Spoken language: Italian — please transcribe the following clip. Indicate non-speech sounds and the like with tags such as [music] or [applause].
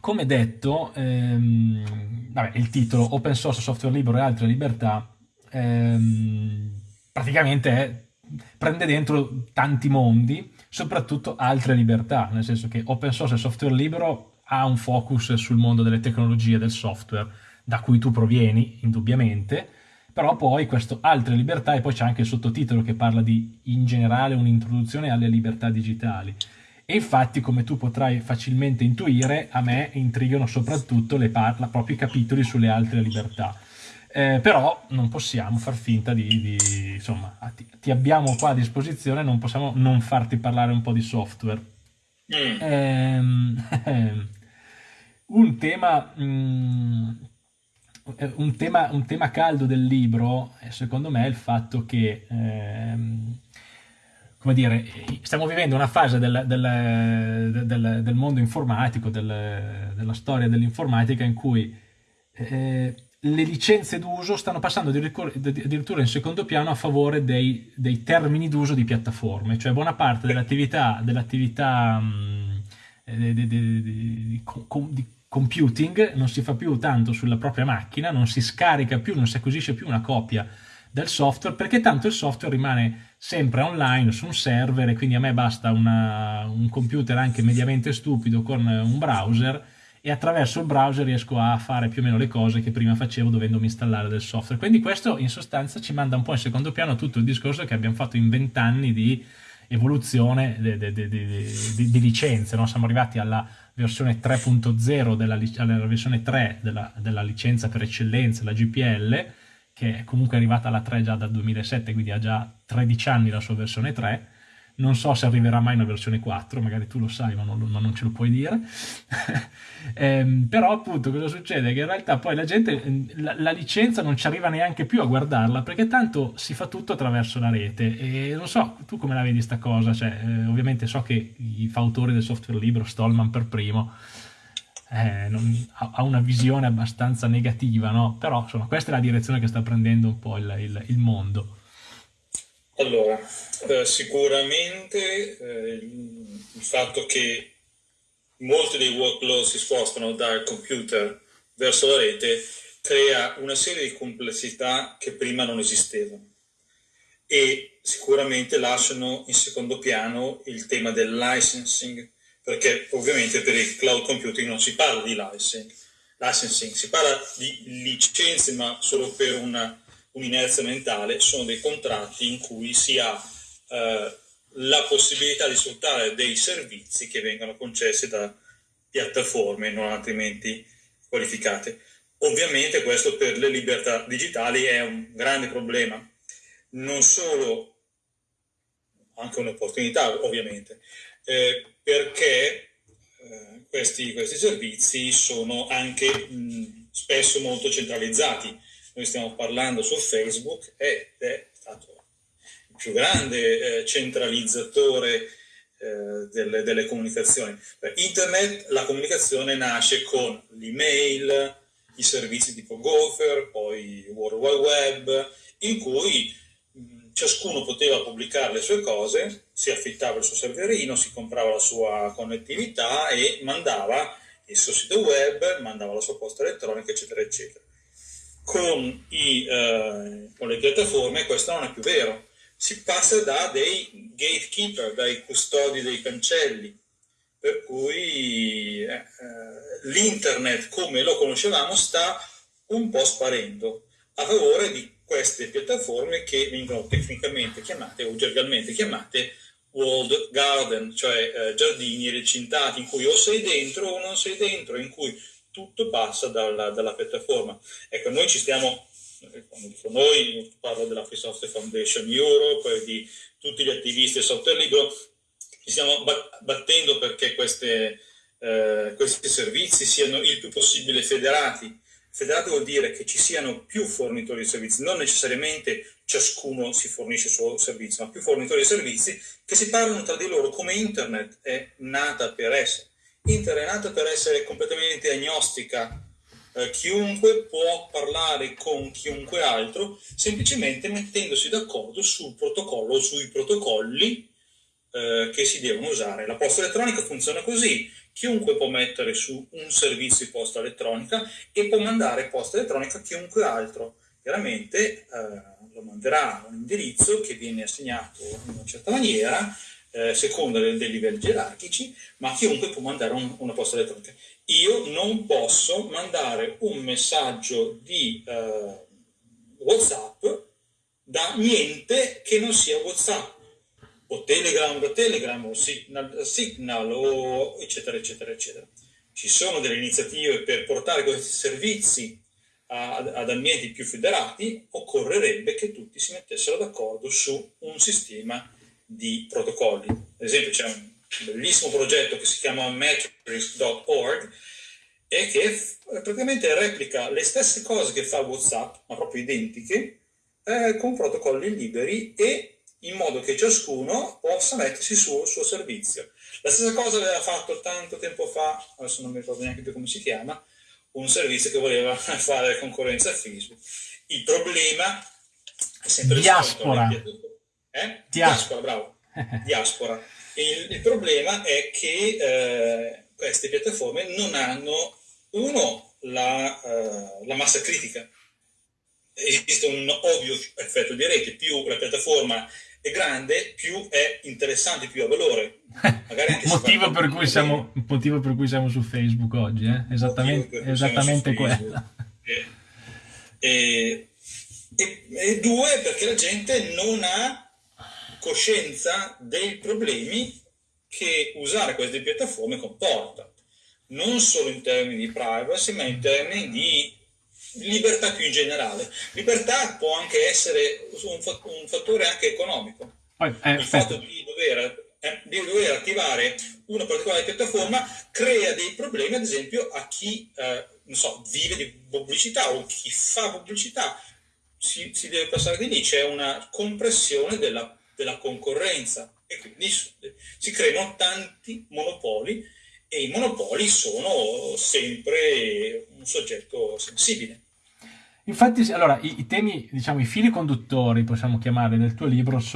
come detto, ehm, vabbè, il titolo Open Source, Software Libero e altre libertà ehm, praticamente è, prende dentro tanti mondi, soprattutto altre libertà, nel senso che Open Source e Software Libero ha un focus sul mondo delle tecnologie del software, da cui tu provieni, indubbiamente, però poi questo altre libertà e poi c'è anche il sottotitolo che parla di in generale un'introduzione alle libertà digitali. E infatti, come tu potrai facilmente intuire, a me intrigano soprattutto le parla, proprio i capitoli sulle altre libertà. Eh, però non possiamo far finta di, di insomma, ti, ti, abbiamo qua a disposizione, non possiamo non farti parlare un po' di software. Mm. Ehm, [laughs] un tema mm, un tema, un tema caldo del libro, secondo me, è il fatto che, ehm, come dire, stiamo vivendo una fase del, del, del, del mondo informatico, della storia dell'informatica, in cui eh, le licenze d'uso stanno passando addirittura in secondo piano a favore dei, dei termini d'uso di piattaforme, cioè buona parte dell'attività, dell'attività mh, di, di, di, di computing non si fa più tanto sulla propria macchina, non si scarica più, non si acquisisce più una copia del software perché tanto il software rimane sempre online su un server e quindi a me basta una, un computer anche mediamente stupido con un browser e attraverso il browser riesco a fare più o meno le cose che prima facevo dovendomi installare del software. Quindi questo in sostanza ci manda un po' in secondo piano tutto il discorso che abbiamo fatto in vent'anni di evoluzione di licenze, no? siamo arrivati alla versione 3.0 della, alla versione 3 della, della, licenza per eccellenza, la GPL, che è comunque arrivata alla 3 già dal 2007, quindi ha già 13 anni la sua versione 3, non so se arriverà mai una versione 4, magari tu lo sai ma non, ma non ce lo puoi dire, [laughs] eh, però appunto cosa succede? Che in realtà poi la gente, la, la, licenza non ci arriva neanche più a guardarla perché tanto si fa tutto attraverso la rete e non so, tu come la vedi sta cosa? Cioè, eh, ovviamente so che i fautori del software libero, Stallman per primo, eh, non, ha, una visione abbastanza negativa, no? Però insomma questa è la direzione che sta prendendo un po' il, il, il mondo. Allora, eh, sicuramente eh, il fatto che molti dei workload si spostano dal computer verso la rete crea una serie di complessità che prima non esistevano e sicuramente lasciano in secondo piano il tema del licensing perché ovviamente per il cloud computing non si parla di licensing, licensing si parla di licenze ma solo per un'inerzia mentale, sono dei contratti in cui si ha eh, la possibilità di sfruttare dei servizi che vengono concessi da piattaforme non altrimenti qualificate. Ovviamente questo per le libertà digitali è un grande problema, non solo, anche un'opportunità ovviamente, eh, perché eh, questi, questi, servizi sono anche mh, spesso molto centralizzati noi stiamo parlando su Facebook ed è stato il più grande eh, centralizzatore eh, delle, delle, comunicazioni. Per internet la comunicazione nasce con l'email, i servizi tipo Gopher, poi World Wide Web, in cui ciascuno poteva pubblicare le sue cose, si affittava il suo serverino, si comprava la sua connettività e mandava il suo sito web, mandava la sua posta elettronica, eccetera, eccetera con, i, eh, con le piattaforme questo non è più vero. Si passa da dei gatekeeper, dai custodi dei cancelli, per cui eh, eh, l'internet come lo conoscevamo sta un po' sparendo a favore di queste piattaforme che vengono tecnicamente chiamate o gergalmente chiamate walled garden, cioè eh, giardini recintati in cui o sei dentro o non sei dentro, in cui tutto passa dalla, dalla piattaforma. Ecco, noi ci stiamo, eh, quando dico noi, parlo della Free Software Foundation Europe di tutti gli attivisti del software libero, ci stiamo battendo perché queste, eh, questi servizi siano il più possibile federati. Federati vuol dire che ci siano più fornitori di servizi, non necessariamente ciascuno si fornisce il suo servizio, ma più fornitori di servizi che si parlano tra di loro come internet è nata per essere. Inter è nata per essere completamente agnostica, eh, chiunque può parlare con chiunque altro semplicemente mettendosi d'accordo sul protocollo sui protocolli eh, che si devono usare. La posta elettronica funziona così, chiunque può mettere su un servizio di posta elettronica e può mandare posta elettronica a chiunque altro. Chiaramente eh, lo manderà a un indirizzo che viene assegnato in una certa maniera, eh, secondo dei, dei, livelli gerarchici, ma chiunque può mandare un, una posta elettronica. Io non posso mandare un messaggio di eh, WhatsApp da niente che non sia WhatsApp o Telegram da Telegram o Signal, Signal o eccetera eccetera eccetera. Ci sono delle iniziative per portare questi servizi ad, ad ambienti più federati, occorrerebbe che tutti si mettessero d'accordo su un sistema di protocolli. Ad esempio c'è un bellissimo progetto che si chiama metrics.org e che praticamente replica le stesse cose che fa WhatsApp, ma proprio identiche, eh, con protocolli liberi e in modo che ciascuno possa mettersi sul suo servizio. La stessa cosa aveva fatto tanto tempo fa, adesso non mi ricordo neanche più come si chiama, un servizio che voleva [laughs] fare concorrenza a Facebook. Il problema è sempre Diaspora. Eh? Diaspora, bravo. [laughs] Diaspora. Il, il, problema è che eh, queste piattaforme non hanno, uno, la, uh, la massa critica. Esiste un ovvio effetto di rete, più la piattaforma è grande, più è interessante, più ha valore. motivo, per cui siamo, motivo per cui siamo su Facebook oggi, eh? esattamente, esattamente quello. E, e, e, e, due, perché la gente non ha coscienza dei problemi che usare queste piattaforme comporta, non solo in termini di privacy, ma in termini di libertà più in generale. Libertà può anche essere un, un fattore anche economico. Poi, eh, il fatto di dover, eh, di dover, attivare una particolare piattaforma crea dei problemi, ad esempio, a chi eh, so, vive di pubblicità o chi fa pubblicità. Si, si deve passare di lì, c'è una compressione della, della concorrenza e quindi si creano tanti monopoli e i monopoli sono sempre un soggetto sensibile. Infatti, allora, i, i temi, diciamo, i fili conduttori, possiamo chiamarli, del tuo libro sono